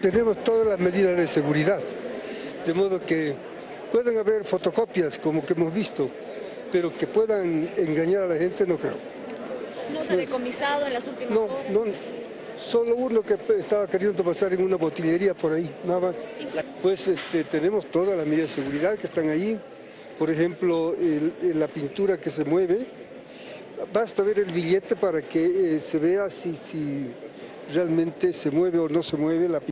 tenemos todas las medidas de seguridad, de modo que pueden haber fotocopias como que hemos visto, pero que puedan engañar a la gente no creo. ¿No se ha decomisado en las últimas No, horas? no, solo uno que estaba queriendo pasar en una botillería por ahí, nada más. Pues este, tenemos todas las medidas de seguridad que están ahí, por ejemplo, el- la pintura que se mueve, basta ver el billete para que eh, se vea si, si realmente se mueve o no se mueve la pintura.